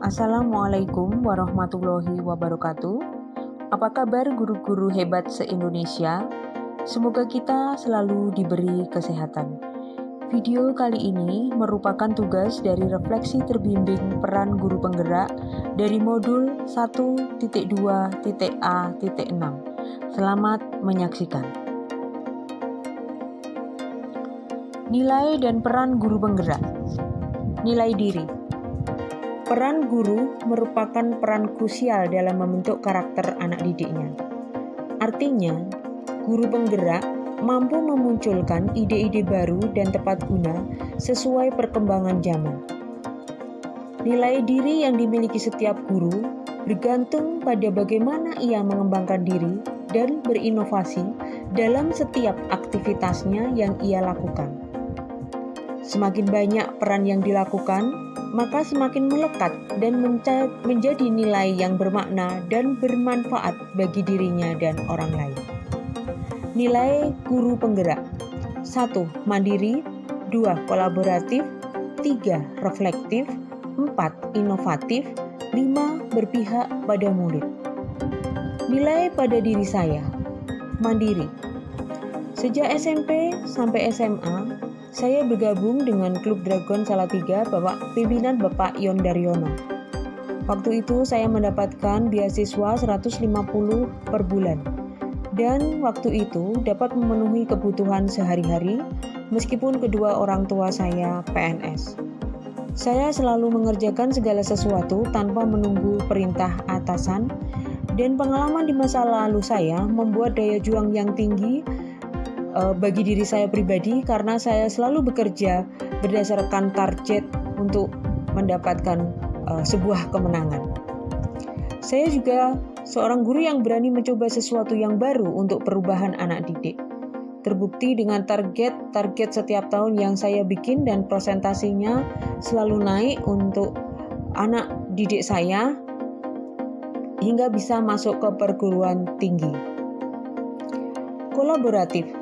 Assalamualaikum warahmatullahi wabarakatuh. Apa kabar guru-guru hebat se-Indonesia? Semoga kita selalu diberi kesehatan. Video kali ini merupakan tugas dari refleksi terbimbing peran guru penggerak dari modul 1.2.a.6. Selamat menyaksikan. Nilai dan peran guru penggerak. Nilai diri. Peran guru merupakan peran krusial dalam membentuk karakter anak didiknya. Artinya, guru penggerak mampu memunculkan ide-ide baru dan tepat guna sesuai perkembangan zaman. Nilai diri yang dimiliki setiap guru bergantung pada bagaimana ia mengembangkan diri dan berinovasi dalam setiap aktivitasnya yang ia lakukan. Semakin banyak peran yang dilakukan, maka semakin melekat dan menjadi nilai yang bermakna dan bermanfaat bagi dirinya dan orang lain. Nilai guru penggerak 1. Mandiri 2. Kolaboratif 3. Reflektif 4. Inovatif 5. Berpihak pada murid Nilai pada diri saya Mandiri Sejak SMP sampai SMA, saya bergabung dengan klub Dragon Salatiga Bapak pimpinan Bapak Yon Daryono. Waktu itu saya mendapatkan beasiswa 150 per bulan. Dan waktu itu dapat memenuhi kebutuhan sehari-hari meskipun kedua orang tua saya PNS. Saya selalu mengerjakan segala sesuatu tanpa menunggu perintah atasan dan pengalaman di masa lalu saya membuat daya juang yang tinggi uh, bagi diri saya pribadi karena saya selalu bekerja berdasarkan target untuk mendapatkan uh, sebuah kemenangan. Saya juga seorang guru yang berani mencoba sesuatu yang baru untuk perubahan anak didik. Terbukti dengan target-target setiap tahun yang saya bikin dan presentasinya selalu naik untuk anak didik saya hingga bisa masuk ke perguruan tinggi. Kolaboratif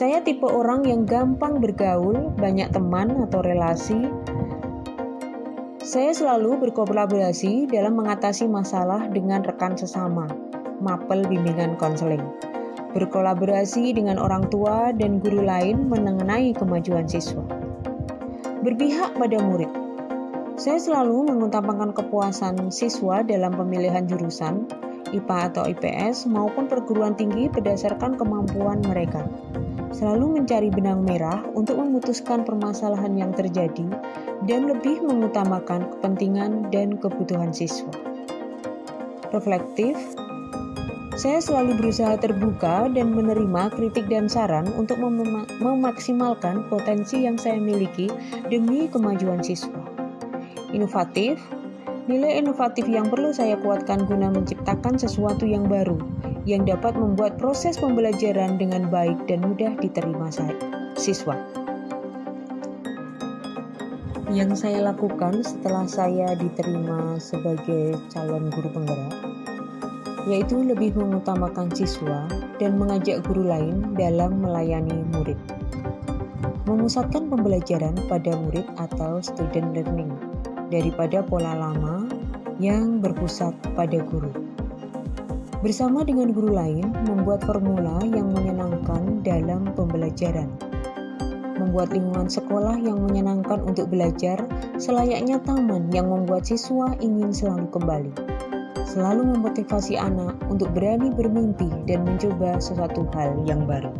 saya tipe orang yang gampang bergaul, banyak teman atau relasi. Saya selalu berkolaborasi dalam mengatasi masalah dengan rekan sesama, mapel bimbingan konseling. Berkolaborasi dengan orang tua dan guru lain mengenai kemajuan siswa. Berpihak pada murid. Saya selalu mengutamakan kepuasan siswa dalam pemilihan jurusan, IPA atau IPS maupun perguruan tinggi berdasarkan kemampuan mereka selalu mencari benang merah untuk memutuskan permasalahan yang terjadi dan lebih mengutamakan kepentingan dan kebutuhan siswa. Reflektif, saya selalu berusaha terbuka dan menerima kritik dan saran untuk mem memaksimalkan potensi yang saya miliki demi kemajuan siswa. Inovatif, nilai inovatif yang perlu saya kuatkan guna menciptakan sesuatu yang baru yang dapat membuat proses pembelajaran dengan baik dan mudah diterima siswa. Yang saya lakukan setelah saya diterima sebagai calon guru penggerak, yaitu lebih mengutamakan siswa dan mengajak guru lain dalam melayani murid. Memusatkan pembelajaran pada murid atau student learning daripada pola lama yang berpusat pada guru bersama dengan guru lain membuat formula yang menyenangkan dalam pembelajaran. Membuat lingkungan sekolah yang menyenangkan untuk belajar selayaknya taman yang membuat siswa ingin selalu kembali. Selalu memotivasi anak untuk berani bermimpi dan mencoba sesuatu hal yang baru.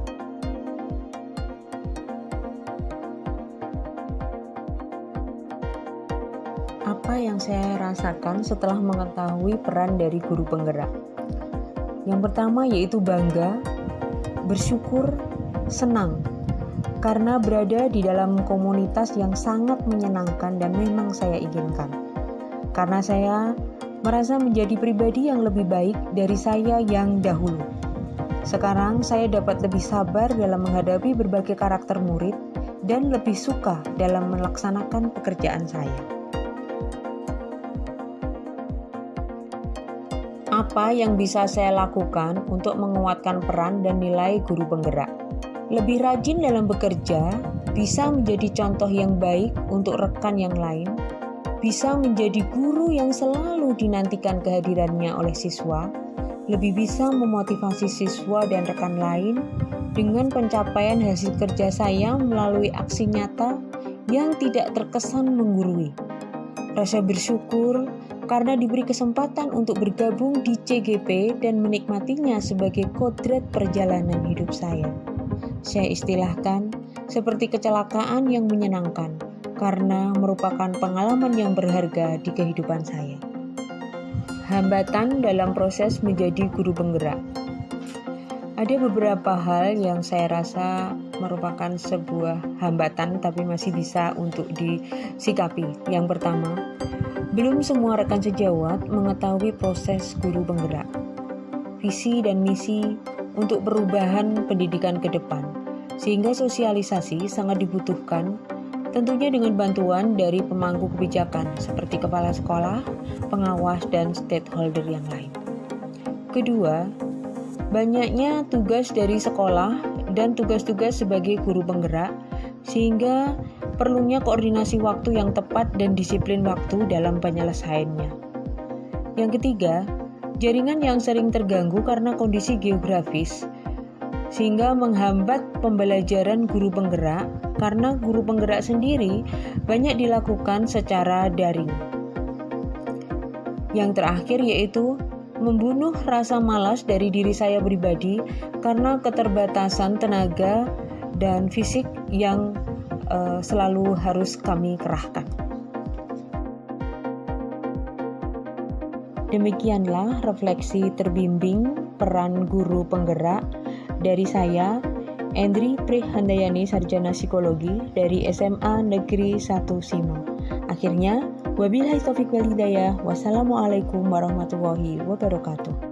Apa yang saya rasakan setelah mengetahui peran dari guru penggerak? Yang pertama yaitu bangga, bersyukur, senang karena berada di dalam komunitas yang sangat menyenangkan dan memang saya inginkan. Karena saya merasa menjadi pribadi yang lebih baik dari saya yang dahulu. Sekarang saya dapat lebih sabar dalam menghadapi berbagai karakter murid dan lebih suka dalam melaksanakan pekerjaan saya. Apa yang bisa saya lakukan untuk menguatkan peran dan nilai guru penggerak? Lebih rajin dalam bekerja bisa menjadi contoh yang baik untuk rekan yang lain. bisa menjadi guru yang selalu dinantikan kehadirannya oleh siswa, lebih bisa memotivasi siswa dan rekan lain dengan pencapaian hasil kerja saya melalui aksi nyata yang tidak terkesan menggurui. Rasa bersyukur karena diberi kesempatan untuk bergabung di CGP dan menikmatinya sebagai kodrat perjalanan hidup saya. Saya istilahkan seperti kecelakaan yang menyenangkan karena merupakan pengalaman yang berharga di kehidupan saya. Hambatan dalam proses menjadi guru penggerak. Ada beberapa hal yang saya rasa merupakan sebuah hambatan tapi masih bisa untuk disikapi. Yang pertama, belum semua rekan sejawat mengetahui proses guru penggerak, visi dan misi untuk perubahan pendidikan ke depan, sehingga sosialisasi sangat dibutuhkan tentunya dengan bantuan dari pemangku kebijakan seperti kepala sekolah, pengawas, dan stakeholder yang lain. Kedua, banyaknya tugas dari sekolah dan tugas-tugas sebagai guru penggerak, sehingga perlunya koordinasi waktu yang tepat dan disiplin waktu dalam penyelesaiannya. Yang ketiga, jaringan yang sering terganggu karena kondisi geografis, sehingga menghambat pembelajaran guru penggerak karena guru penggerak sendiri banyak dilakukan secara daring. Yang terakhir yaitu membunuh rasa malas dari diri saya pribadi karena keterbatasan tenaga dan fisik yang uh, selalu harus kami kerahkan. Demikianlah refleksi terbimbing peran guru penggerak dari saya, Endri Prihandayani Sarjana Psikologi dari SMA Negeri 1 Simo. Akhirnya, wabillahi taufiq walhidayah. Wassalamualaikum warahmatullahi wabarakatuh.